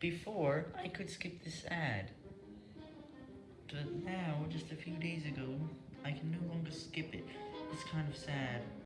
Before, I could skip this ad. But now, just a few days ago, I can no longer skip it. It's kind of sad.